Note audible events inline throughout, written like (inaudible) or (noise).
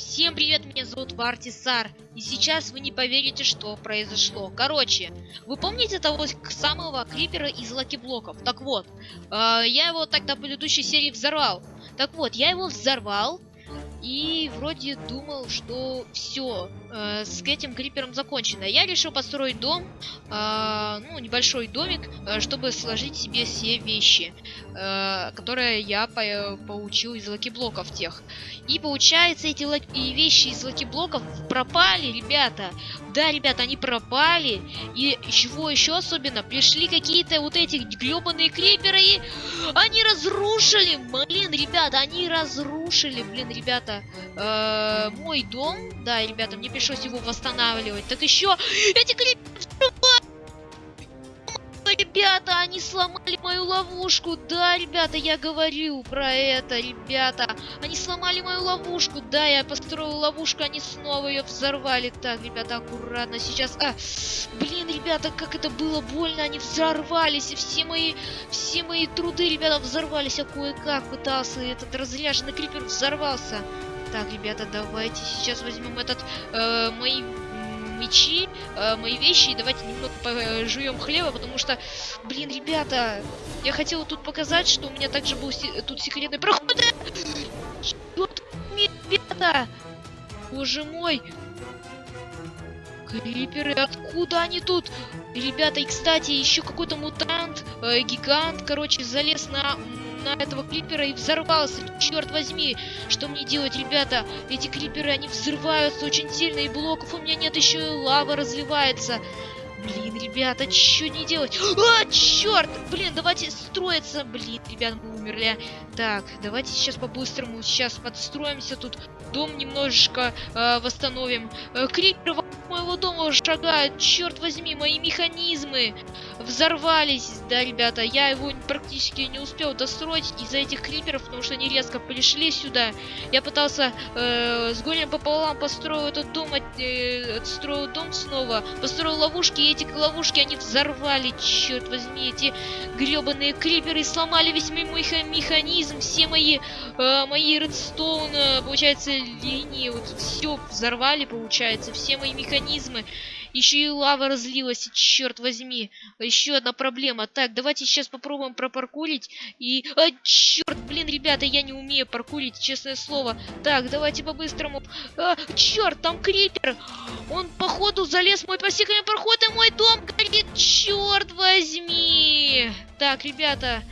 Всем привет, меня зовут Вартисар, и сейчас вы не поверите, что произошло. Короче, вы помните того самого крипера из лаки-блоков? Так вот, э, я его тогда в предыдущей серии взорвал. Так вот, я его взорвал, и вроде думал, что все, э, с этим крипером закончено. Я решил построить дом, э, ну, небольшой домик, э, чтобы сложить себе все вещи, э, которые я по получил из лаки-блоков тех. И получается, эти лаки вещи из лаки-блоков пропали, ребята. Да, ребята, они пропали. И чего еще особенно? Пришли какие-то вот эти гребаные криперы, и они разрушили, блин, ребята, они разрушили, блин, ребята э, мой дом. Да, ребята, мне пришлось его восстанавливать. Так еще эти криперы Ребята, они сломали мою ловушку. Да, ребята, я говорю про это, ребята. Они сломали мою ловушку. Да, я построил ловушку, они снова ее взорвали. Так, ребята, аккуратно сейчас. А, блин, ребята, как это было больно. Они взорвались. И все мои, все мои труды, ребята, взорвались. А кое-как пытался этот разряженный крипер взорвался. Так, ребята, давайте сейчас возьмем этот, э, мои мечи, э, мои вещи, и давайте немного пожуем хлеба, потому что, блин, ребята, я хотел тут показать, что у меня также был се тут секретный проход. Ребята, боже мой, Криперы, откуда они тут? Ребята, и кстати, еще какой-то мутант, э, гигант, короче, залез на на этого клипера и взорвался. Черт возьми, что мне делать, ребята? Эти клиперы, они взрываются очень сильно, и блоков у меня нет, еще и лава разливается. Блин, ребята, что не делать? А, черт! Блин, давайте строиться. Блин, ребят, мы умерли. Так, давайте сейчас по-быстрому сейчас подстроимся тут. Дом немножечко э, восстановим. Э, крипер моего дома шагают. Черт возьми, мои механизмы взорвались. Да, ребята, я его практически не успел достроить из-за этих криперов, потому что они резко пришли сюда. Я пытался э, с горем пополам построил этот дом, э, отстроил дом снова, построил ловушки, эти ловушки они взорвали. Черт возьми, эти гребаные криперы сломали весь мой механизм, все мои, э, мои редстоун, получается, линии, вот все взорвали, получается, все мои механизмы. Еще и лава разлилась, черт возьми. Еще одна проблема. Так, давайте сейчас попробуем пропаркурить. И... А, черт, блин, ребята, я не умею паркурить, честное слово. Так, давайте по-быстрому. А, черт, там крипер. Он, походу, залез в мой по секретный проход, и мой дом горит. Черт возьми. Так, ребята...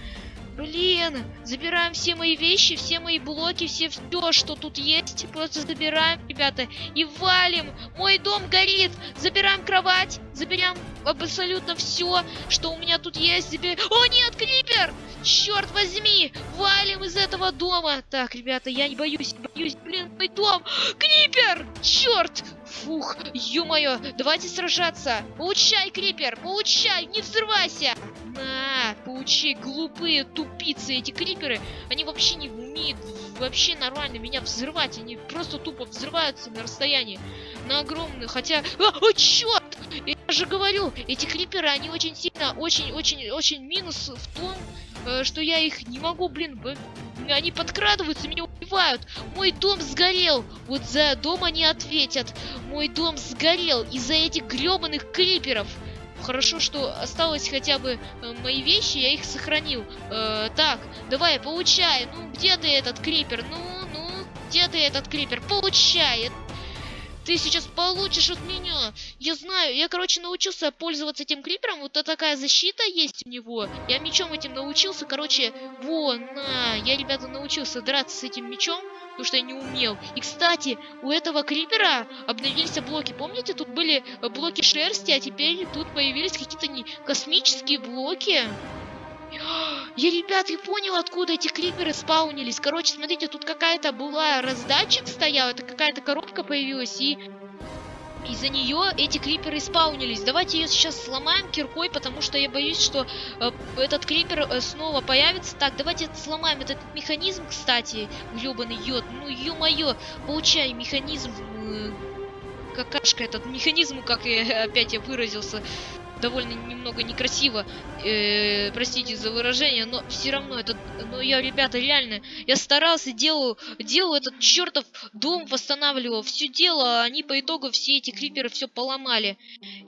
Блин, забираем все мои вещи, все мои блоки, все все, что тут есть. Просто забираем, ребята, и валим. Мой дом горит. Забираем кровать, заберем абсолютно все, что у меня тут есть. Забер... О, нет, крипер! Черт возьми! Валим из этого дома. Так, ребята, я не боюсь, боюсь. Блин, мой дом! Крипер! Черт! Фух, ё-моё, давайте сражаться. Получай, Крипер, получай, не взрывайся. На, получай, глупые тупицы эти Криперы. Они вообще не умеют вообще нормально меня взрывать. Они просто тупо взрываются на расстоянии. На огромное, хотя... А, о, черт! Я же говорю, эти Криперы, они очень сильно, очень-очень-очень минус в том, э, что я их не могу, блин, они подкрадываются, меня убивают. Мой дом сгорел. Вот за дом они ответят. Мой дом сгорел из-за этих гребаных криперов. Хорошо, что осталось хотя бы э, мои вещи, я их сохранил. Э, так, давай, получай. Ну, где ты этот крипер? Ну, ну, где ты этот крипер? Получай. Ты сейчас получишь от меня. Я знаю, я, короче, научился пользоваться этим крипером. Вот такая защита есть у него. Я мечом этим научился. Короче, вон, на. Я, ребята, научился драться с этим мечом. Потому что я не умел. И, кстати, у этого крипера обновились блоки. Помните, тут были блоки шерсти, а теперь тут появились какие-то не космические блоки. Я, ребят, я понял, откуда эти криперы спаунились. Короче, смотрите, тут какая-то была раздатчик стоял, это какая-то коробка появилась, и из-за нее эти криперы спаунились. Давайте ее сейчас сломаем киркой, потому что я боюсь, что э, этот крипер э, снова появится. Так, давайте сломаем этот механизм, кстати, гребаный йод. Ну, ё-моё, получай механизм, э, какашка этот механизм, как я (laughs) опять я выразился. Довольно немного некрасиво, э, простите за выражение, но все равно это, ну я, ребята, реально, я старался, делал, делал этот чертов дом, восстанавливал, все дело, а они по итогу все эти криперы все поломали.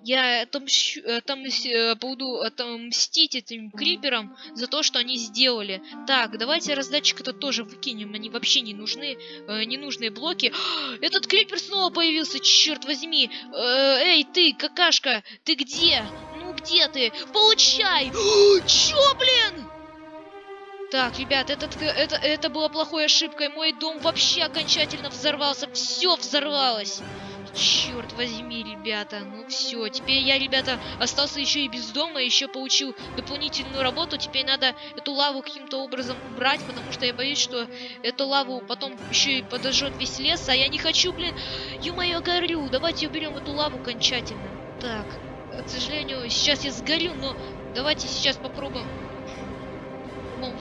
Я отомщу, отомс, э, буду отомстить этим криперам за то, что они сделали. Так, давайте раздатчик это тоже выкинем, они вообще не нужны, э, ненужные блоки. (gasps) Этот крипер снова появился, черт возьми. Э, эй, ты, какашка, ты где? Где ты? Получай! (gasps) Чё, блин? Так, ребят, этот, это, это была плохой ошибкой. Мой дом вообще окончательно взорвался. Все взорвалось. Черт возьми, ребята. Ну все, теперь я, ребята, остался еще и без дома, еще получил дополнительную работу. Теперь надо эту лаву каким-то образом убрать, потому что я боюсь, что эту лаву потом еще и подожжет весь лес, а я не хочу, блин. Ё-моё, горю. Давайте уберем эту лаву окончательно. Так, к сожалению, сейчас я сгорю, но давайте сейчас попробуем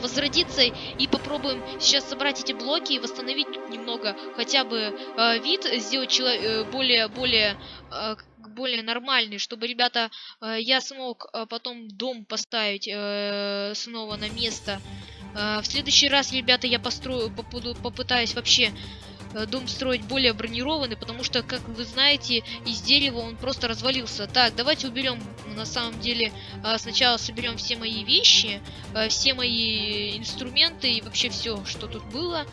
возродиться и попробуем сейчас собрать эти блоки и восстановить немного хотя бы э, вид, сделать э, более, более, э, более нормальный, чтобы, ребята, э, я смог э, потом дом поставить э, снова на место. Э, в следующий раз, ребята, я построю, попуду, попытаюсь вообще дом строить более бронированный, потому что, как вы знаете, из дерева он просто развалился. Так, давайте уберем, на самом деле, э, сначала соберем все мои вещи, э, все мои инструменты и вообще все, что тут было.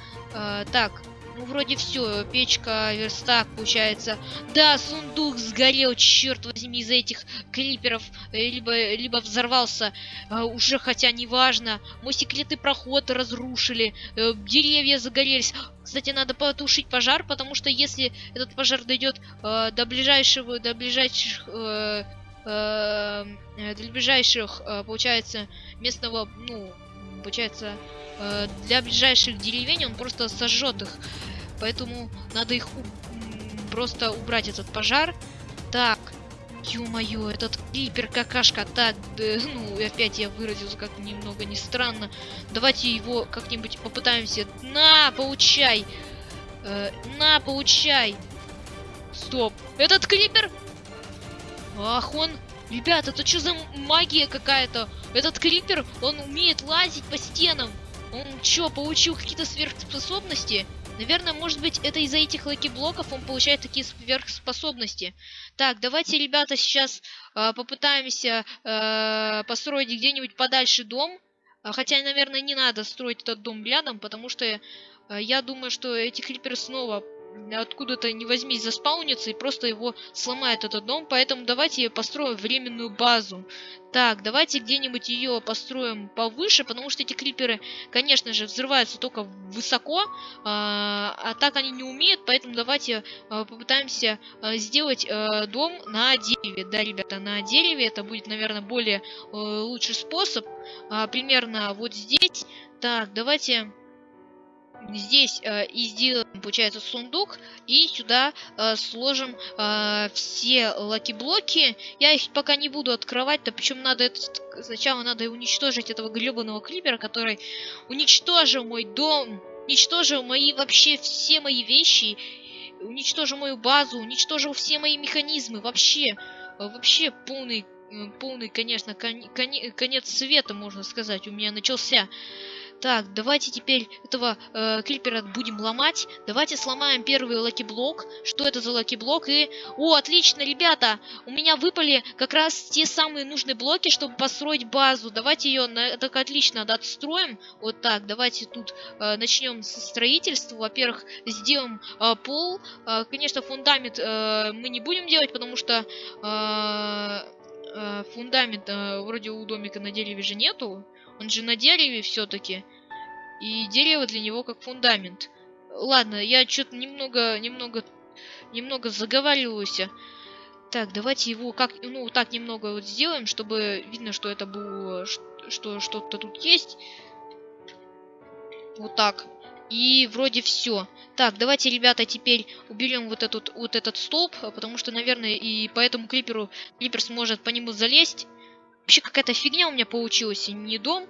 Так, ну, вроде все. Печка, верстак, получается. Да, сундук сгорел, черт возьми, из-за этих криперов. Э, либо, либо взорвался. А, уже, хотя неважно. Мой секретный проход разрушили. А, деревья загорелись. Кстати, надо потушить пожар, потому что если этот пожар дойдет э, до ближайшего, до ближайших, э, э, до ближайших, э, получается, местного, ну, получается, э, для ближайших деревень он просто сожжет их. Поэтому надо их просто убрать этот пожар. Так, ё-моё, этот крипер какашка. Так, да, (laughs) ну, опять я выразился как немного не странно. Давайте его как-нибудь попытаемся. На, получай! Э, на, получай! Стоп, этот крипер... Ах, он Ребята, это что за магия какая-то? Этот крипер, он умеет лазить по стенам. Он что, получил какие-то сверхспособности? Наверное, может быть, это из-за этих лаки-блоков он получает такие сверхспособности. Так, давайте, ребята, сейчас э, попытаемся э, построить где-нибудь подальше дом. Хотя, наверное, не надо строить этот дом рядом, потому что э, я думаю, что эти криперы снова откуда-то не возьмись заспаунится и просто его сломает этот дом. Поэтому давайте построим временную базу. Так, давайте где-нибудь ее построим повыше, потому что эти криперы, конечно же, взрываются только высоко, а, а так они не умеют, поэтому давайте а, попытаемся а, сделать а, дом на дереве. Да, ребята, на дереве это будет, наверное, более а, лучший способ. А, примерно вот здесь. Так, давайте здесь э, и сделаем, получается, сундук. И сюда э, сложим э, все лаки-блоки. Я их пока не буду открывать, то причем надо это, сначала надо уничтожить этого гребаного крипера, который уничтожил мой дом, уничтожил мои вообще все мои вещи, уничтожил мою базу, уничтожил все мои механизмы, вообще, вообще полный полный, конечно, кон кон конец света, можно сказать, у меня начался. Так, давайте теперь этого э, крипера будем ломать. Давайте сломаем первый лаки-блок. Что это за лаки-блок? И... О, отлично, ребята! У меня выпали как раз те самые нужные блоки, чтобы построить базу. Давайте ее на... так отлично отстроим. Вот так, давайте тут э, начнем со строительства. Во-первых, сделаем э, пол. Э, конечно, фундамент э, мы не будем делать, потому что... Э, э фундамент э, вроде у домика на дереве же нету. Он же на дереве все-таки. И дерево для него как фундамент. Ладно, я что-то немного, немного, немного заговариваюсь. Так, давайте его как, ну, так немного вот сделаем, чтобы видно, что это было, что что-то тут есть. Вот так. И вроде все. Так, давайте, ребята, теперь уберем вот этот, вот этот столб, потому что, наверное, и по этому клиперу клипер сможет по нему залезть. Вообще какая-то фигня у меня получилась, не дом.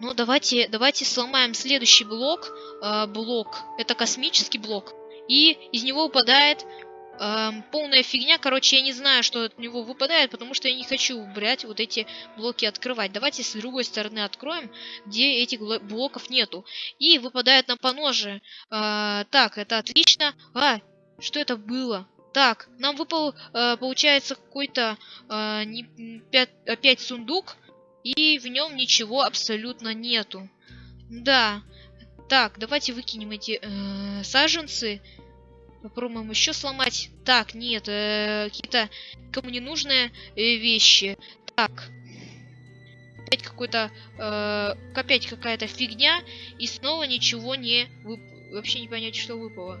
Но давайте, давайте сломаем следующий блок. Э, блок, это космический блок. И из него выпадает эм, полная фигня. Короче, я не знаю, что от него выпадает, потому что я не хочу брать вот эти блоки открывать. Давайте с другой стороны откроем, где этих блоков нету. И выпадает нам по ноже. Э, так, это отлично. А, что это было? Так, нам выпал, э, получается, какой-то э, опять сундук, и в нем ничего абсолютно нету. Да. Так, давайте выкинем эти э, саженцы. Попробуем еще сломать. Так, нет, э, какие-то кому не нужные э, вещи. Так. Опять какой-то, э, опять какая-то фигня, и снова ничего не... Вып... Вообще не понять, что выпало.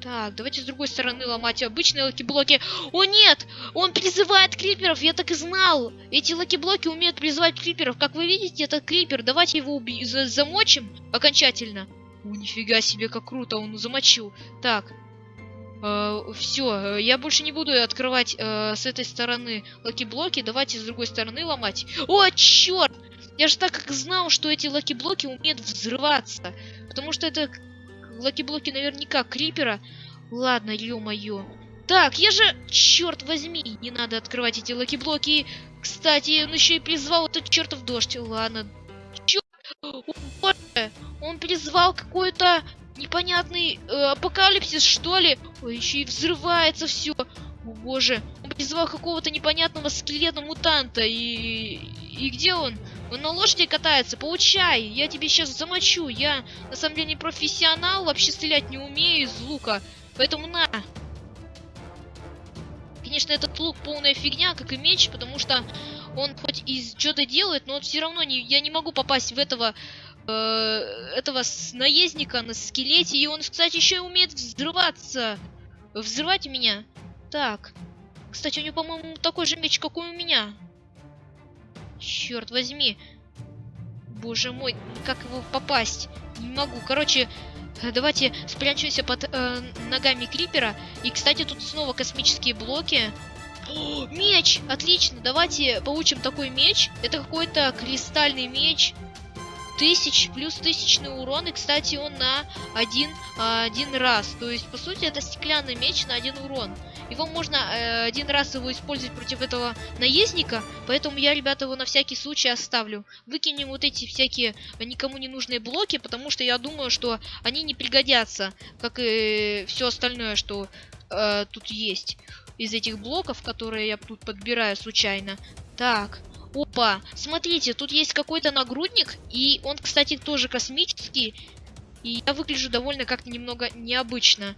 Так, давайте с другой стороны ломать обычные лаки-блоки. О нет! Он призывает криперов, я так и знал! Эти лаки-блоки умеют призывать криперов. Как вы видите, это крипер. Давайте его за замочим окончательно. О, нифига себе, как круто, он замочил. Так, э, все, я больше не буду открывать э, с этой стороны лаки-блоки. Давайте с другой стороны ломать. О, черт! Я же так как знал, что эти лаки-блоки умеют взрываться. Потому что это лаки-блоки наверняка крипера. Ладно, ё-моё. Так, я же, черт возьми, не надо открывать эти лаки-блоки. Кстати, он еще и призвал этот чертов дождь. Ладно. Черт! Боже! Он призвал какой-то непонятный э, апокалипсис, что ли? Ой, еще и взрывается все. О боже. Он призвал какого-то непонятного скелета мутанта. И... И где он? Он на лошади катается, получай, я тебе сейчас замочу. Я на самом деле не профессионал, вообще стрелять не умею из лука. Поэтому на. Конечно, этот лук полная фигня, как и меч, потому что он хоть и что-то делает, но все равно не, я не могу попасть в этого э, этого наездника на скелете. И он, кстати, еще и умеет взрываться. Взрывать меня. Так. Кстати, у него, по-моему, такой же меч, как у меня. Черт возьми. Боже мой, как его попасть? Не могу. Короче, давайте спрячемся под э, ногами Крипера. И, кстати, тут снова космические блоки. О, меч! Отлично, давайте получим такой меч. Это какой-то кристальный меч тысяч плюс тысячный урон. И, кстати, он на один, а, один раз. То есть, по сути, это стеклянный меч на один урон. Его можно э, один раз его использовать против этого наездника. Поэтому я, ребята, его на всякий случай оставлю. Выкинем вот эти всякие никому не нужные блоки, потому что я думаю, что они не пригодятся. Как и все остальное, что э, тут есть из этих блоков, которые я тут подбираю случайно. Так, Опа, смотрите, тут есть какой-то нагрудник, и он, кстати, тоже космический. И я выгляжу довольно как-то немного необычно.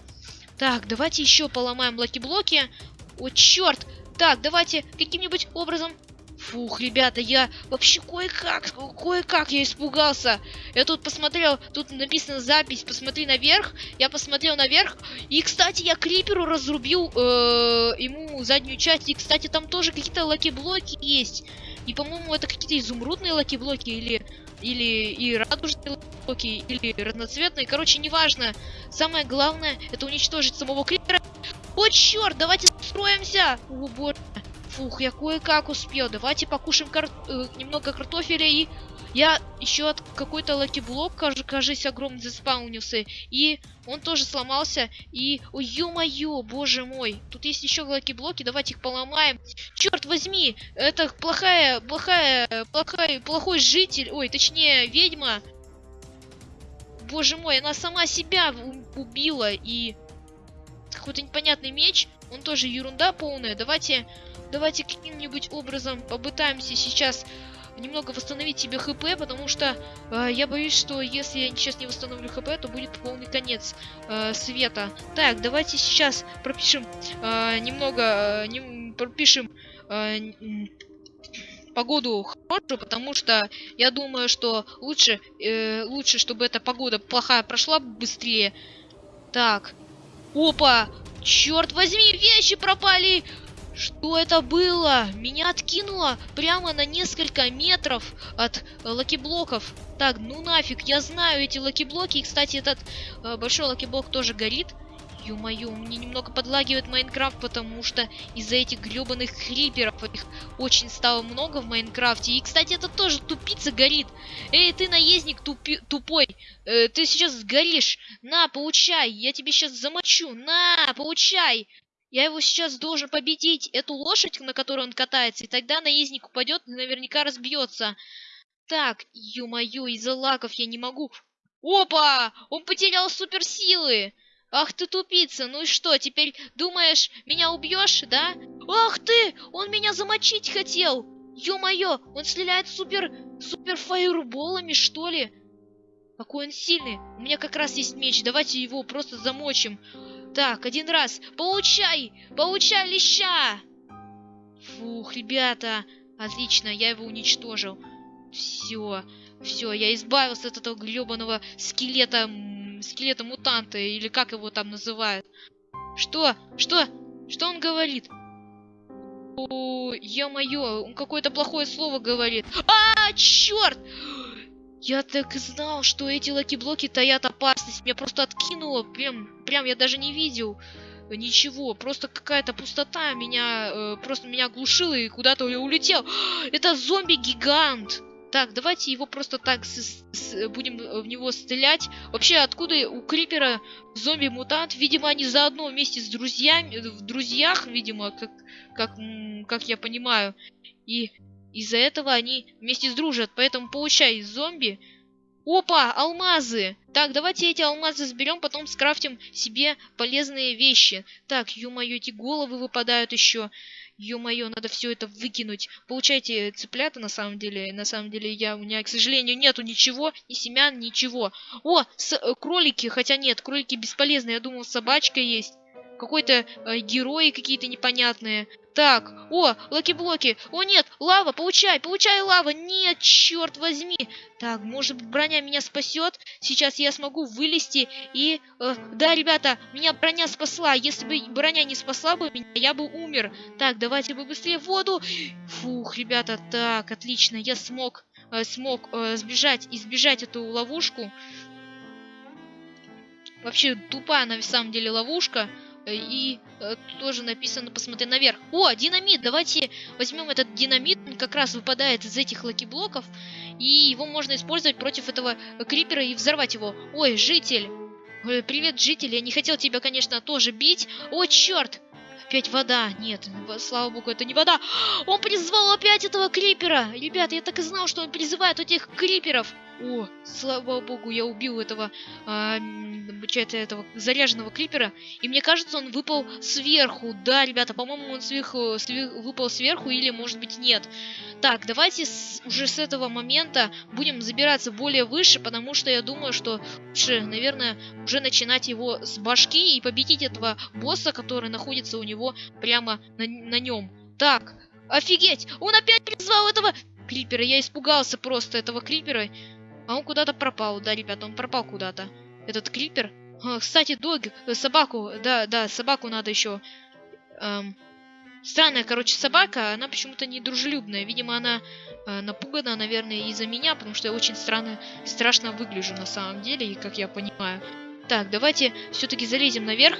Так, давайте еще поломаем лаки-блоки. О, черт! Так, давайте каким-нибудь образом Фух, ребята, я вообще кое-как, кое-как я испугался. Я тут посмотрел, тут написано запись, посмотри наверх. Я посмотрел наверх. И, кстати, я Криперу разрубил э, ему заднюю часть. И, кстати, там тоже какие-то лаки-блоки есть. И, по-моему, это какие-то изумрудные лаки-блоки или или и радужные блоки, или разноцветные. Короче, неважно. Самое главное, это уничтожить самого Крипера. О, черт, давайте строимся! О, боже. Фух, я кое-как успел. Давайте покушаем кар э, немного картофеля и... Я еще от какой-то lucky блок, кажется, огромный заспаунился. И он тоже сломался. И... Ой, ё-моё, боже мой. Тут есть еще lucky блоки, давайте их поломаем. Черт возьми, это плохая, плохая, плохая, плохой житель. Ой, точнее, ведьма. Боже мой, она сама себя убила. И... Какой-то непонятный меч. Он тоже ерунда полная. Давайте давайте каким-нибудь образом попытаемся сейчас немного восстановить себе хп, потому что э, я боюсь, что если я сейчас не восстановлю хп, то будет полный конец э, света. Так, давайте сейчас пропишем э, немного, э, не, пропишем э, погоду хорошую, потому что я думаю, что лучше, э, лучше, чтобы эта погода плохая прошла быстрее. Так, опа, черт возьми, вещи пропали! Что это было? Меня откинуло прямо на несколько метров от э, lucky блоков. Так, ну нафиг, я знаю эти lucky блоки. И, кстати, этот э, большой lucky блок тоже горит. Ё-моё, мне немного подлагивает Minecraft, потому что из-за этих гребаных криперов их очень стало много в Minecraft е. И, кстати, это тоже тупица горит. Эй, ты наездник тупи тупой, э, ты сейчас сгоришь. На, получай, я тебе сейчас замочу. На, получай. Я его сейчас должен победить, эту лошадь, на которой он катается, и тогда наездник упадет и наверняка разбьется. Так, ё-моё, из-за лаков я не могу. Опа! Он потерял суперсилы! Ах ты тупица, ну и что, теперь думаешь, меня убьешь, да? Ах ты, он меня замочить хотел! Ё-моё, он стреляет супер, супер фаерболами, что ли? Какой он сильный. У меня как раз есть меч, давайте его просто замочим. Так, один раз. Получай! Получай леща! Фух, ребята. Отлично, я его уничтожил. Все, все, я избавился от этого гребаного скелета, скелета мутанта, или как его там называют. Что? Что? Что он говорит? О, ё-моё, он какое-то плохое слово говорит. А, черт! Я так и знал, что эти lucky блоки таят опасность. Меня просто откинуло. Прям, прям я даже не видел ничего. Просто какая-то пустота меня, э, просто меня оглушила и куда-то улетел. (gasps) Это зомби-гигант. Так, давайте его просто так с, с, будем в него стрелять. Вообще, откуда у Крипера зомби-мутант? Видимо, они заодно вместе с друзьями, в друзьях, видимо, как, как, как я понимаю. И из-за этого они вместе сдружат. Поэтому получай зомби. Опа, алмазы! Так, давайте эти алмазы сберем, потом скрафтим себе полезные вещи. Так, ё-моё, эти головы выпадают еще. Ё-моё, надо все это выкинуть. Получайте цыплята, на самом деле. На самом деле, я, у меня, к сожалению, нету ничего, ни семян, ничего. О, с, э, кролики, хотя нет, кролики бесполезны. Я думал, собачка есть. Какой-то э, герои какие-то непонятные. Так, о, lucky блоки. О, нет, лава, получай, получай лава. Нет, черт возьми. Так, может броня меня спасет. Сейчас я смогу вылезти и... Э, да, ребята, меня броня спасла. Если бы броня не спасла бы меня, я бы умер. Так, давайте бы быстрее в воду. Фух, ребята, так, отлично. Я смог, э, смог э, сбежать, избежать эту ловушку. Вообще, тупая на самом деле ловушка. Э, и э, тоже написано посмотри наверх. О, динамит! Давайте возьмем этот динамит. Он как раз выпадает из этих lucky блоков. И его можно использовать против этого крипера и взорвать его. Ой, житель! Ой, привет, житель! Я не хотел тебя, конечно, тоже бить. О, черт! Опять вода. Нет, слава богу, это не вода. (gasps) Он призвал опять этого крипера. Ребята, я так и знал, что он призывает этих криперов. О, слава богу, я убил этого, а, этого заряженного крипера. И мне кажется, он выпал сверху. Да, ребята, по-моему, он сверху, сверху, выпал сверху или, может быть, нет. Так, давайте с, уже с этого момента будем забираться более выше, потому что я думаю, что лучше, наверное, уже начинать его с башки и победить этого босса, который находится у него прямо на, на нем. Так, офигеть! Он опять призвал этого крипера. Я испугался просто этого крипера. А он куда-то пропал, да, ребята, он пропал куда-то. Этот крипер. А, кстати, дог, э, собаку, да, да, собаку надо еще. Эм, странная, короче, собака, она почему-то не дружелюбная. Видимо, она э, напугана, наверное, из-за меня, потому что я очень странно, страшно выгляжу на самом деле, и как я понимаю. Так, давайте все-таки залезем наверх.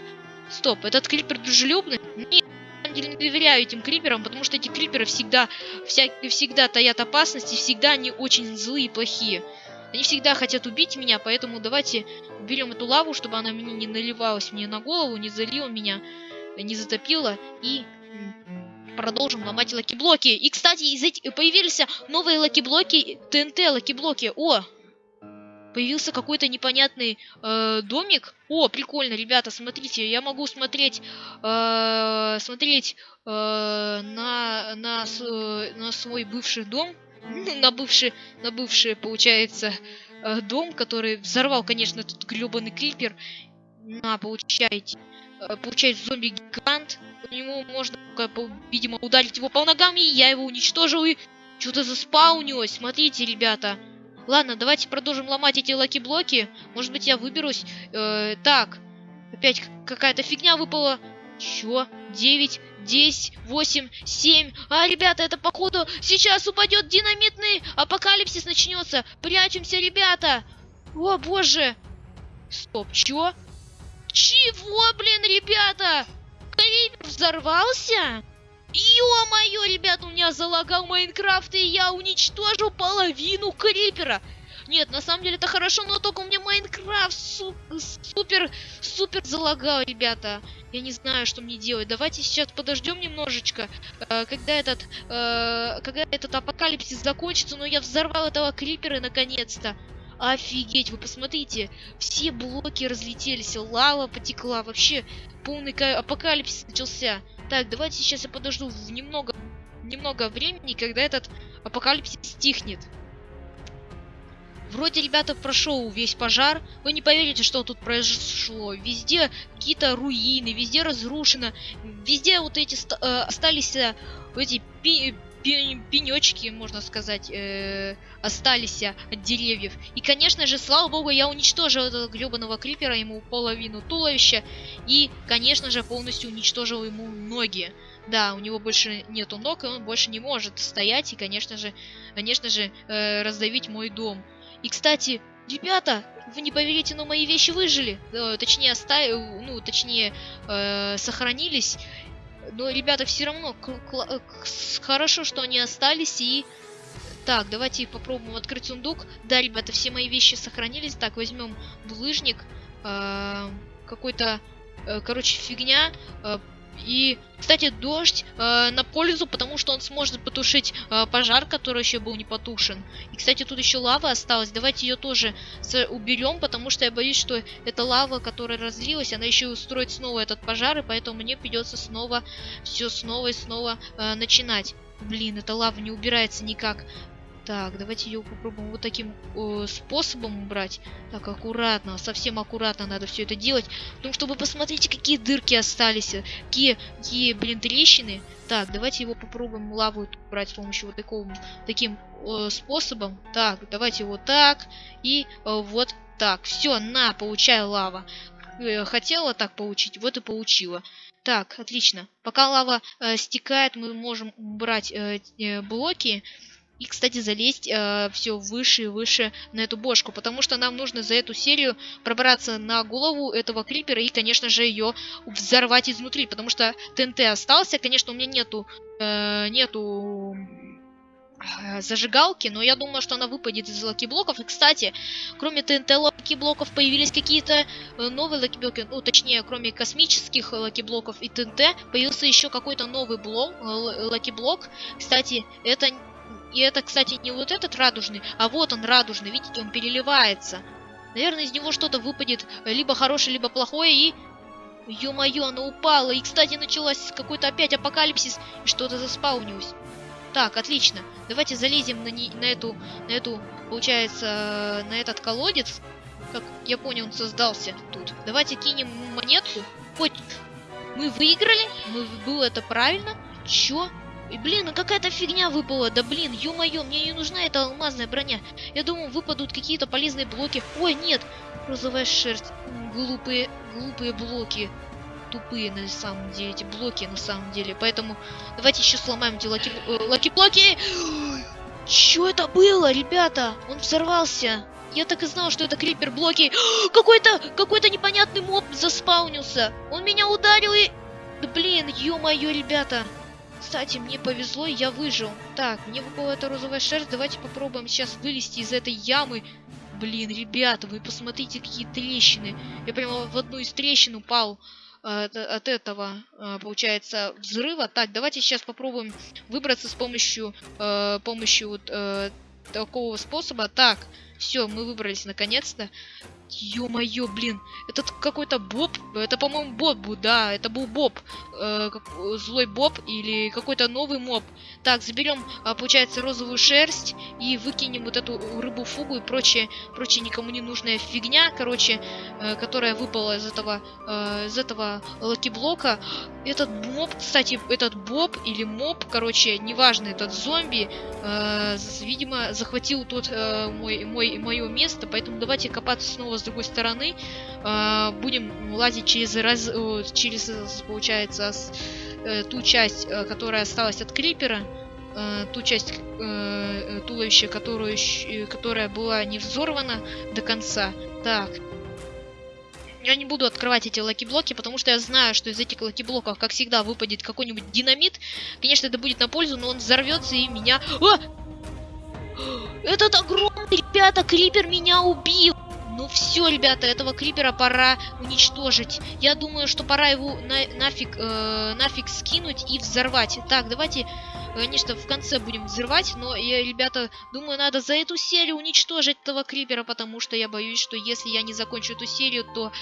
Стоп, этот крипер дружелюбный? Нет, деле не доверяю этим криперам, потому что эти криперы всегда, вся, всегда таят опасности, всегда они очень злые и плохие. Они всегда хотят убить меня, поэтому давайте уберем эту лаву, чтобы она мне не наливалась мне на голову, не залила меня, не затопила. И продолжим ломать lucky блоки. И, кстати, из этих появились новые lucky блоки, TNT lucky блоки. О! Появился какой-то непонятный э, домик. О, прикольно, ребята, смотрите, я могу смотреть, э, смотреть э, на, на, э, на свой бывший дом на бывший, на бывший, получается, э, дом, который взорвал, конечно, этот гребаный крипер. На, получайте. Э, получается зомби-гигант. По нему можно, видимо, ударить его по ногам, и я его уничтожил, и что-то заспаунилось. Смотрите, ребята. Ладно, давайте продолжим ломать эти lucky блоки. Может быть, я выберусь. Э, так, опять какая-то фигня выпала. Чё? 9, 10, 8, 7. А, ребята, это походу сейчас упадет динамитный апокалипсис начнется. Прячемся, ребята. О, боже. Стоп, чё? Чего, блин, ребята? Клипер взорвался? Ё-моё, ребята, у меня залагал Майнкрафт, и я уничтожил половину крипера. Нет, на самом деле это хорошо, но только у меня Майнкрафт су супер, супер залагал, ребята. Я не знаю, что мне делать. Давайте сейчас подождем немножечко, э, когда этот, э, когда этот апокалипсис закончится. Но я взорвал этого крипера наконец-то. Офигеть, вы посмотрите, все блоки разлетелись, лава потекла, вообще полный апокалипсис начался. Так, давайте сейчас я подожду немного, немного времени, когда этот апокалипсис стихнет. Вроде, ребята, прошел весь пожар. Вы не поверите, что тут произошло. Везде какие-то руины, везде разрушено. Везде вот эти э, остались э, эти пи пенечки, можно сказать, э, остались от деревьев. И, конечно же, слава богу, я уничтожил этого гребаного крипера, ему половину туловища. И, конечно же, полностью уничтожил ему ноги. Да, у него больше нету ног, и он больше не может стоять и, конечно же, конечно же, э, раздавить мой дом. И, кстати, ребята, вы не поверите, но мои вещи выжили. Э, точнее, оставили, ну, точнее, э, сохранились. Но, ребята, все равно э, хорошо, что они остались и... Так, давайте попробуем открыть сундук. Да, ребята, все мои вещи сохранились. Так, возьмем булыжник. Э, Какой-то, э, короче, фигня. Э, и, кстати, дождь э, на пользу, потому что он сможет потушить э, пожар, который еще был не потушен. И, кстати, тут еще лава осталась. Давайте ее тоже уберем, потому что я боюсь, что эта лава, которая разлилась, она еще устроит снова этот пожар, и поэтому мне придется снова все снова и снова э, начинать. Блин, эта лава не убирается никак. Так, давайте ее попробуем вот таким э, способом убрать. Так, аккуратно, совсем аккуратно надо все это делать. Потому что вы посмотрите, какие дырки остались. Какие, какие блин, трещины. Так, давайте его попробуем лаву убрать с помощью вот такого, таким э, способом. Так, давайте вот так и э, вот так. Все, на, получай лава. Э, хотела так получить, вот и получила. Так, отлично. Пока лава э, стекает, мы можем убрать э, э, блоки и, кстати, залезть э, все выше и выше на эту бошку, потому что нам нужно за эту серию пробраться на голову этого клипера и, конечно же, ее взорвать изнутри, потому что ТНТ остался, конечно, у меня нету, э, нету э, зажигалки, но я думаю, что она выпадет из lucky блоков. И, кстати, кроме ТНТ лаки-блоков появились какие-то э, новые lucky блоки, ну, точнее, кроме космических lucky блоков и TNT, появился еще какой-то новый блок, э, lucky блок. Кстати, это и это, кстати, не вот этот радужный, а вот он радужный, видите, он переливается. Наверное, из него что-то выпадет либо хорошее, либо плохое, и... Ё-моё, оно упало. И, кстати, началось какой-то опять апокалипсис, и что-то заспаунилось. Так, отлично. Давайте залезем на, не, на эту, на эту, получается, на этот колодец. Как я понял, он создался тут. Давайте кинем монетку. Хоть мы выиграли, мы, было это правильно. Чё? И, блин, ну какая-то фигня выпала. Да блин, ё-моё, мне не нужна эта алмазная броня. Я думал, выпадут какие-то полезные блоки. Ой, нет, розовая шерсть. Глупые, глупые блоки. Тупые на самом деле, эти блоки на самом деле. Поэтому давайте еще сломаем эти lucky, э, lucky блоки. (gasps) Чё это было, ребята? Он взорвался. Я так и знал, что это крипер блоки. (gasps) Какой-то, какой-то непонятный моб заспаунился. Он меня ударил и... Да блин, ё-моё, ребята. Кстати, мне повезло, я выжил. Так, мне выпала эта розовая шерсть. Давайте попробуем сейчас вылезти из этой ямы. Блин, ребята, вы посмотрите, какие трещины. Я прямо в одну из трещин упал э, от этого, э, получается, взрыва. Так, давайте сейчас попробуем выбраться с помощью, э, помощью вот, э, такого способа. Так, все, мы выбрались наконец-то. Ё-моё, блин, этот какой-то Боб, это, по-моему, Боб да, это был Боб, э, как, злой Боб или какой-то новый моб. Так, заберем, э, получается, розовую шерсть и выкинем вот эту рыбу фугу и прочее, прочее никому не нужная фигня, короче, э, которая выпала из этого, э, из этого lucky блока. Этот моб, кстати, этот Боб или моб, короче, неважно, этот зомби, э, видимо, захватил тут э, мой, мой, мое место, поэтому давайте копаться снова с другой стороны. Э, будем лазить через, раз, э, через получается, с, э, ту часть, э, которая осталась от крипера. Э, ту часть э, туловища, которую, которая была не взорвана до конца. Так. Я не буду открывать эти lucky блоки, потому что я знаю, что из этих lucky блоков, как всегда, выпадет какой-нибудь динамит. Конечно, это будет на пользу, но он взорвется и меня... А! (gasps) Этот огромный, ребята, крипер меня убил! Ну все, ребята, этого крипера пора уничтожить. Я думаю, что пора его на нафиг, э, нафиг скинуть и взорвать. Так, давайте, конечно, в конце будем взрывать, но я, ребята, думаю, надо за эту серию уничтожить этого крипера, потому что я боюсь, что если я не закончу эту серию, то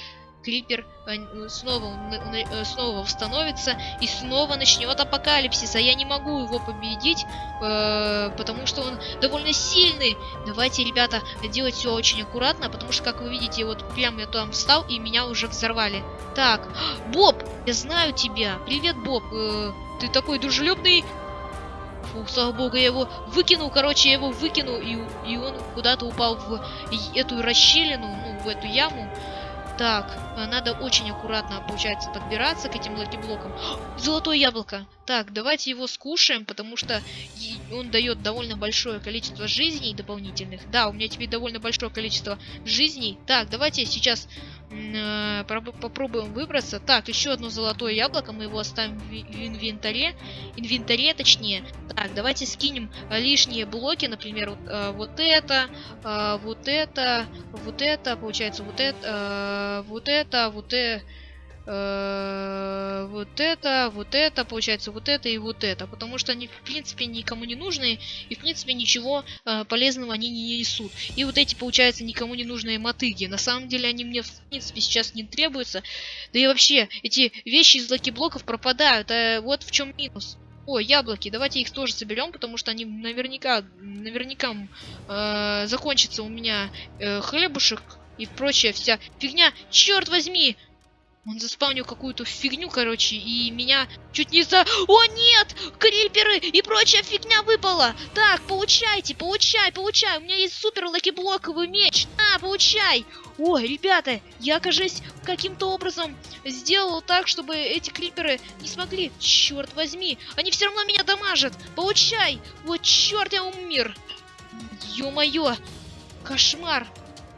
Клипер э, снова, э, снова восстановится и снова начнет апокалипсис, а я не могу его победить, э, потому что он довольно сильный. Давайте, ребята, делать все очень аккуратно, потому что, как вы видите, вот прям я там встал и меня уже взорвали. Так, (gasps) Боб, я знаю тебя. Привет, Боб. Э, ты такой дружелюбный. Фу, слава богу, я его выкинул, короче, я его выкинул, и, и он куда-то упал в эту расщелину, ну, в эту яму. Так, э, надо очень аккуратно, получается, подбираться к этим lucky блокам. (gasps) Золотое яблоко. Так, давайте его скушаем, потому что он дает довольно большое количество жизней дополнительных. Да, у меня теперь довольно большое количество жизней. Так, давайте сейчас попробуем выбраться. Так, еще одно золотое яблоко, мы его оставим в, инвентаре. Инвентаре, точнее. Так, давайте скинем лишние блоки, например, вот, э, вот это, э, вот это, вот это, получается, вот это, э, вот это, вот это э, вот это, вот это, получается, вот это и вот это. Потому что они, в принципе, никому не нужны, и, в принципе, ничего э, полезного они не несут. И вот эти, получается, никому не нужные мотыги. На самом деле, они мне, в принципе, сейчас не требуются. Да и вообще, эти вещи из lucky блоков пропадают. А вот в чем минус. О, яблоки, давайте их тоже соберем, потому что они наверняка, наверняка э, закончится у меня э, хлебушек и прочая вся фигня. Черт возьми! Он заспавнил какую-то фигню, короче, и меня чуть не за... О, нет! Криперы и прочая фигня выпала! Так, получайте, получай, получай! У меня есть супер lucky блоковый меч! На, получай! О, ребята, я, кажется, каким-то образом сделал так, чтобы эти криперы не смогли. Черт возьми, они все равно меня дамажат! Получай! Вот черт, я умер! Ё-моё! Кошмар!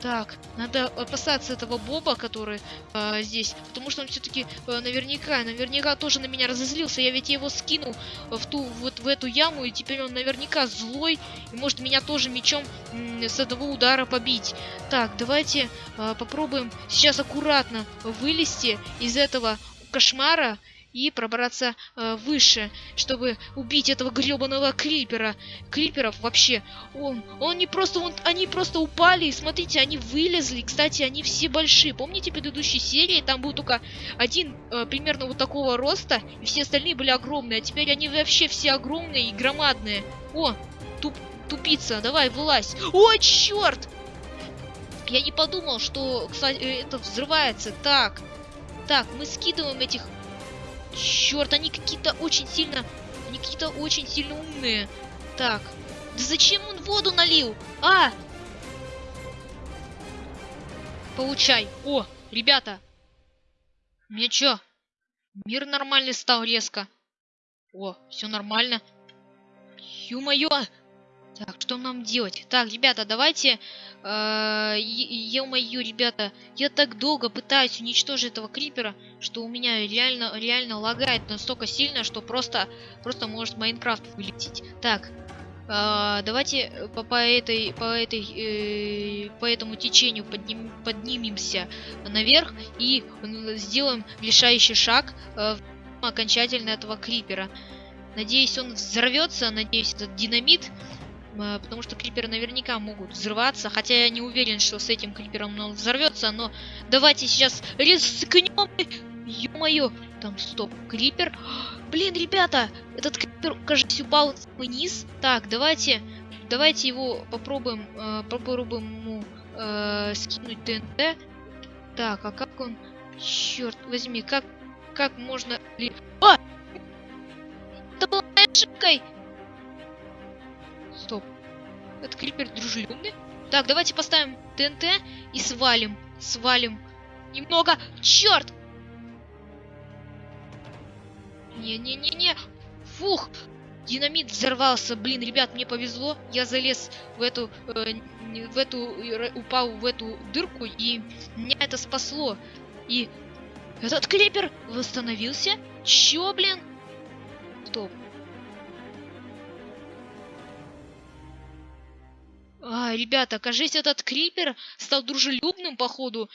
Так, надо опасаться этого Боба, который э, здесь, потому что он все-таки э, наверняка, наверняка тоже на меня разозлился. Я ведь его скинул в ту вот в эту яму, и теперь он наверняка злой и может меня тоже мечом э, с одного удара побить. Так, давайте э, попробуем сейчас аккуратно вылезти из этого кошмара и пробраться э, выше, чтобы убить этого гребаного крипера. Криперов вообще, он, он не просто, он, они просто упали, и смотрите, они вылезли. Кстати, они все большие. Помните предыдущей серии? Там был только один э, примерно вот такого роста, и все остальные были огромные. А теперь они вообще все огромные и громадные. О, туп, тупица, давай, вылазь. О, черт! Я не подумал, что, кстати, это взрывается. Так, так, мы скидываем этих Черт, они какие-то очень сильно... Они какие-то очень сильно умные. Так. Да зачем он воду налил? А! Получай. О, ребята. Мне чё? Мир нормальный стал резко. О, все нормально. Ё-моё! Так, что нам делать? Так, ребята, давайте... Э, Ё-моё, ребята, я так долго пытаюсь уничтожить этого крипера, что у меня реально, реально лагает настолько сильно, что просто, просто может Майнкрафт вылететь. Так, э, давайте по, по этой, по этой, э, по этому течению подним, поднимемся наверх и сделаем решающий шаг э, окончательно этого крипера. Надеюсь, он взорвется, надеюсь, этот динамит потому что криперы наверняка могут взрываться, хотя я не уверен, что с этим крипером он взорвется, но давайте сейчас рискнем. Ё-моё, там стоп, крипер. Блин, ребята, этот крипер, кажется, упал вниз. Так, давайте, давайте его попробуем, э, попробуем ему э, скинуть ТНТ. Так, а как он, черт возьми, как, как можно... А! Это была ошибкой! Этот крипер дружелюбный? Так, давайте поставим ТНТ и свалим. Свалим. Немного. Черт! Не-не-не-не. Фух. Динамит взорвался. Блин, ребят, мне повезло. Я залез в эту... Э, в эту... Упал в эту дырку, и меня это спасло. И этот клипер восстановился? Чё, блин? Стоп. А, ребята, кажется, этот крипер стал дружелюбным, походу.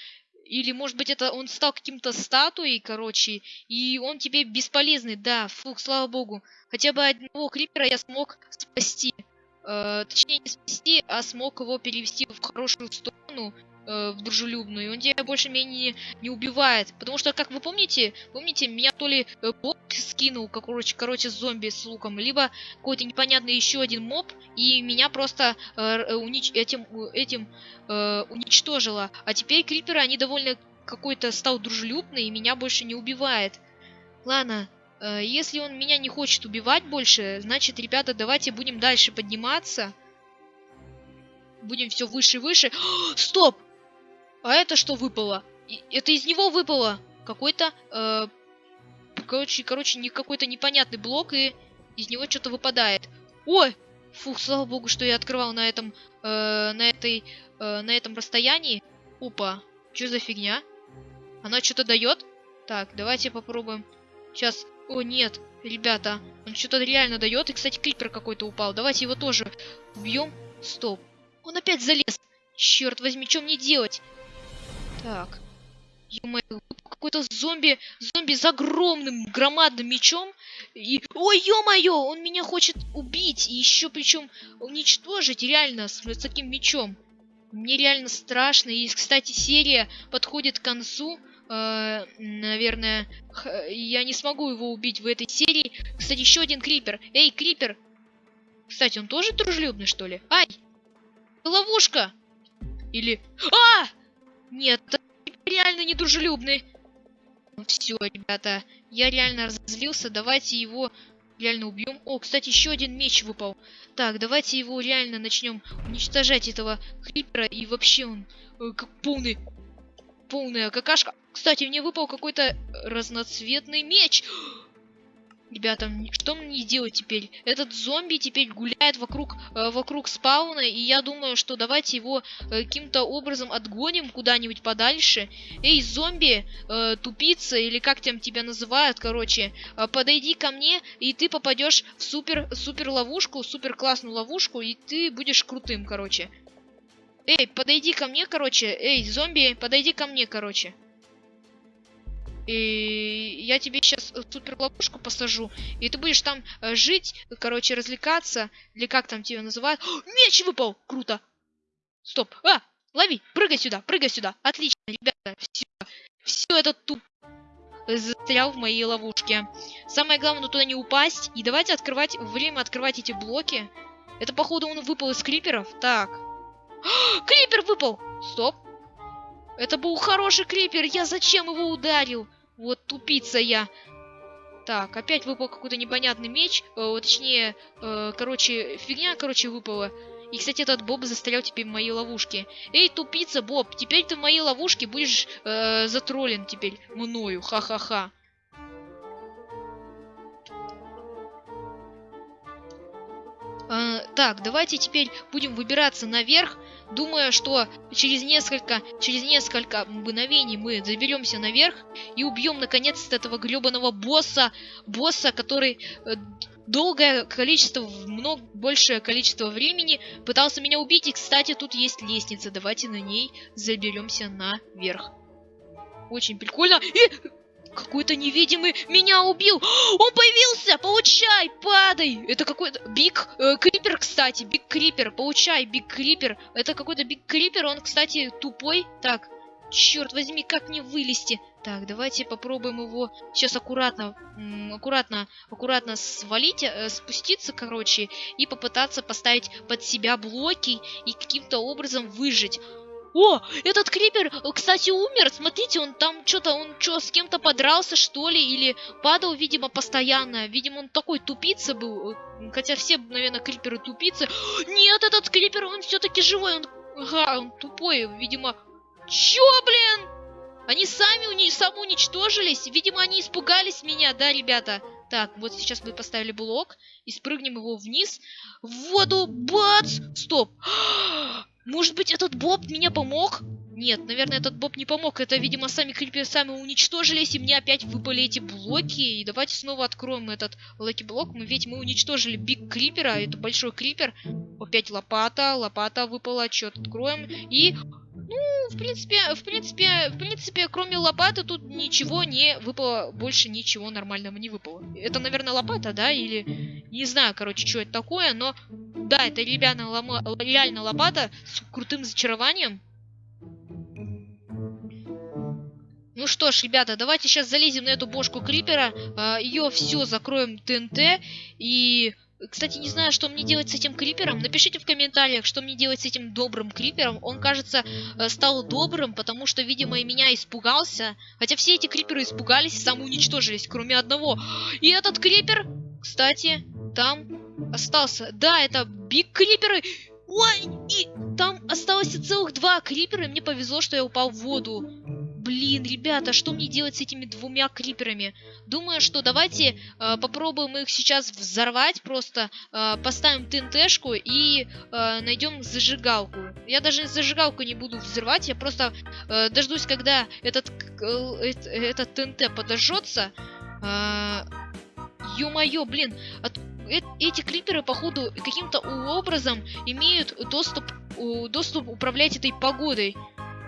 Или, может быть, это он стал каким-то статуей, короче, и он теперь бесполезный. Да, фух, слава богу. Хотя бы одного крипера я смог спасти. Э, точнее, не спасти, а смог его перевести в хорошую сторону э, в дружелюбную, и он тебя больше-менее не, не убивает. Потому что, как вы помните, помните, меня то ли э, бот скинул, короче, короче, зомби с луком, либо какой-то непонятный еще один моб, и меня просто э, э унич этим, этим э, уничтожило. А теперь криперы, они довольно какой-то стал дружелюбный, и меня больше не убивает. Ладно, э, если он меня не хочет убивать больше, значит, ребята, давайте будем дальше подниматься. Будем все выше и выше. (gasps) Стоп! А это что выпало? Это из него выпало какой-то, э, короче, короче, не какой-то непонятный блок, и из него что-то выпадает. Ой! Фух, слава богу, что я открывал на этом, э, на этой, э, на этом расстоянии. Опа, что за фигня? Она что-то дает? Так, давайте попробуем. Сейчас. О, нет, ребята, он что-то реально дает. И, кстати, клипер какой-то упал. Давайте его тоже убьем. Стоп. Он опять залез. Черт возьми, что мне делать? Так. Какой-то зомби, зомби с огромным громадным мечом. И... Ой, ё-моё, он меня хочет убить. И еще причем уничтожить реально с, с таким мечом. Мне реально страшно. И, кстати, серия подходит к концу. Э, наверное, я не смогу его убить в этой серии. Кстати, еще один крипер. Эй, крипер! Кстати, он тоже дружелюбный, что ли? Ай! Ловушка! Или... А! Нет, реально недружелюбный. Ну все, ребята, я реально разозлился. Давайте его реально убьем. О, кстати, еще один меч выпал. Так, давайте его реально начнем уничтожать, этого хрипера. И вообще он э, как полный... Полная какашка. Кстати, мне выпал какой-то разноцветный меч. Ребята, что мне делать теперь? Этот зомби теперь гуляет вокруг, э, вокруг спауна, и я думаю, что давайте его э, каким-то образом отгоним куда-нибудь подальше. Эй, зомби, э, тупица, или как там тебя называют, короче, э, подойди ко мне, и ты попадешь в супер, супер ловушку, супер классную ловушку, и ты будешь крутым, короче. Эй, подойди ко мне, короче. Эй, зомби, подойди ко мне, короче. И я тебе сейчас супер ловушку посажу, и ты будешь там э, жить, короче, развлекаться, или как там тебя называют. О, (gasps) меч выпал! Круто! Стоп! А! Лови! Прыгай сюда! Прыгай сюда! Отлично, ребята! Все! Все это туп застрял в моей ловушке. Самое главное туда не упасть. И давайте открывать время открывать эти блоки. Это, походу, он выпал из криперов. Так. (gasps) Крипер выпал! Стоп. Это был хороший крипер. Я зачем его ударил? Вот тупица я. Так, опять выпал какой-то непонятный меч. Э, точнее, э, короче, фигня, короче, выпала. И, кстати, этот Боб застрял теперь в моей ловушке. Эй, тупица, Боб, теперь ты в моей ловушке будешь э, затроллен теперь мною. Ха-ха-ха. Э, так, давайте теперь будем выбираться наверх. Думаю, что через несколько, через несколько мгновений мы заберемся наверх и убьем наконец-то этого гребаного босса. Босса, который э, долгое количество, много большее количество времени пытался меня убить. И, кстати, тут есть лестница. Давайте на ней заберемся наверх. Очень прикольно. И какой-то невидимый меня убил. (gasps) Он появился! Получай! Падай! Это какой-то... Big э, Creeper, кстати. Big Creeper. Получай, Big Creeper. Это какой-то Big Creeper. Он, кстати, тупой. Так, черт возьми, как мне вылезти? Так, давайте попробуем его сейчас аккуратно, аккуратно, аккуратно свалить, э, спуститься, короче, и попытаться поставить под себя блоки и каким-то образом выжить. О, этот крипер, кстати, умер. Смотрите, он там что-то, он что, с кем-то подрался, что ли? Или падал, видимо, постоянно. Видимо, он такой тупица был. Хотя все, наверное, криперы тупицы. Нет, этот крипер, он все-таки живой. Он, ага, он тупой, видимо. Чё, блин? Они сами уни самоуничтожились. Видимо, они испугались меня, да, ребята? Так, вот сейчас мы поставили блок и спрыгнем его вниз. В воду, бац! Стоп! Может быть, этот Боб мне помог? Нет, наверное, этот Боб не помог. Это, видимо, сами криперы сами уничтожились, и мне опять выпали эти блоки. И давайте снова откроем этот lucky блок. Мы ведь мы уничтожили Big Creeper а, это большой крипер. Опять лопата, лопата выпала, что откроем. И ну, в принципе, в принципе, в принципе, кроме лопаты тут ничего не выпало, больше ничего нормального не выпало. Это, наверное, лопата, да, или не знаю, короче, что это такое, но да, это реально, лома, реально лопата с крутым зачарованием. Ну что ж, ребята, давайте сейчас залезем на эту бошку крипера, э, ее все закроем ТНТ и кстати, не знаю, что мне делать с этим крипером. Напишите в комментариях, что мне делать с этим добрым крипером. Он, кажется, э, стал добрым, потому что, видимо, и меня испугался. Хотя все эти криперы испугались и самоуничтожились, кроме одного. И этот крипер, кстати, там остался. Да, это биг криперы. Ой, и там осталось целых два крипера, и мне повезло, что я упал в воду. Блин, ребята, что мне делать с этими двумя криперами? Думаю, что давайте э, попробуем их сейчас взорвать, просто э, поставим ТНТшку и э, найдем зажигалку. Я даже зажигалку не буду взрывать, я просто э, дождусь, когда этот, э, этот ТНТ подожжется. Э, Ё-моё, блин, от, э, эти криперы, походу, каким-то образом имеют доступ, э, доступ управлять этой погодой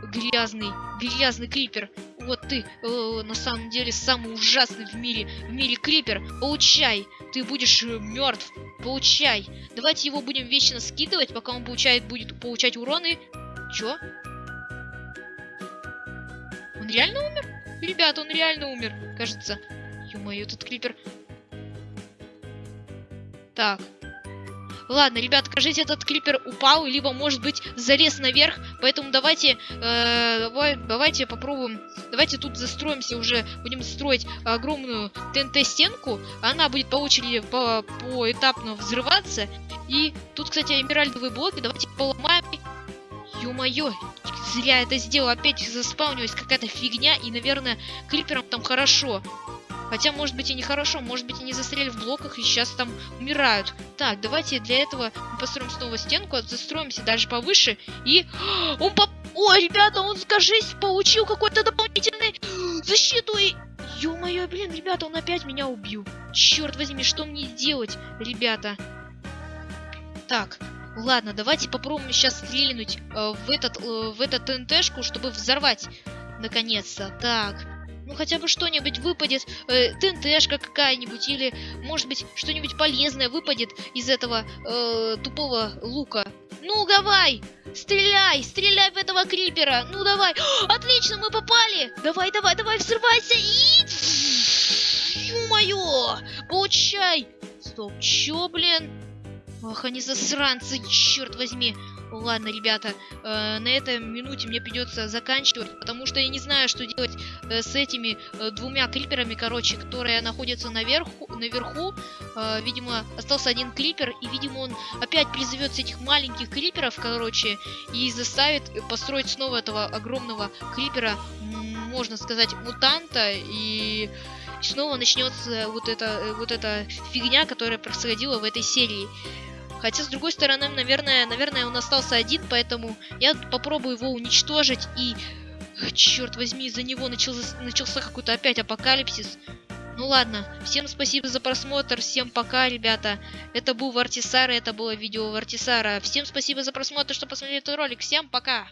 грязный, грязный крипер. Вот ты, э, на самом деле, самый ужасный в мире, в мире крипер. Получай, ты будешь э, мертв. Получай. Давайте его будем вечно скидывать, пока он получает, будет получать уроны. Чё? Он реально умер? Ребята, он реально умер, кажется. Ё-моё, этот крипер. Так, Ладно, ребят, кажется, этот клипер упал, либо, может быть, залез наверх, поэтому давайте, э, давай, давайте попробуем, давайте тут застроимся уже, будем строить огромную ТНТ-стенку, она будет по очереди, по, поэтапно взрываться, и тут, кстати, эмеральдовые блоки, давайте поломаем, ё-моё, зря это сделал, опять заспаунилась какая-то фигня, и, наверное, клиперам там хорошо. Хотя, может быть, и нехорошо, может быть, они застряли в блоках и сейчас там умирают. Так, давайте для этого построим снова стенку, застроимся дальше повыше. И... (gasps) Он поп... Ой, ребята, он, скажись, получил какой-то дополнительный (gasps) защиту и... Ё-моё, блин, ребята, он опять меня убил. Черт возьми, что мне делать, ребята? Так, ладно, давайте попробуем сейчас стрельнуть э, в этот, э, в этот ТНТшку, чтобы взорвать, наконец-то. Так, ну хотя бы что-нибудь выпадет, э, ТНТшка какая-нибудь, или, может быть, что-нибудь полезное выпадет из этого э, тупого лука. Ну, давай! Стреляй! Стреляй в этого крипера! Ну, давай! (gasps) Отлично, мы попали! Давай, давай, давай, взрывайся! И... (sniffs) Ё-моё! Получай! Стоп, чё, блин? Ох, они засранцы, черт возьми. Ладно, ребята, э, на этой минуте мне придется заканчивать, потому что я не знаю, что делать э, с этими э, двумя криперами, короче, которые находятся наверху. наверху. Э, видимо, остался один крипер, и, видимо, он опять призовет этих маленьких криперов, короче, и заставит построить снова этого огромного крипера, можно сказать, мутанта, и снова начнется вот эта, э, вот эта фигня, которая происходила в этой серии. Хотя, с другой стороны, наверное, наверное, он остался один, поэтому я попробую его уничтожить и... Черт возьми, из-за него начался, начался какой-то опять апокалипсис. Ну ладно, всем спасибо за просмотр, всем пока, ребята. Это был Вартисара, это было видео Вартисара. Всем спасибо за просмотр, что посмотрели этот ролик, всем пока!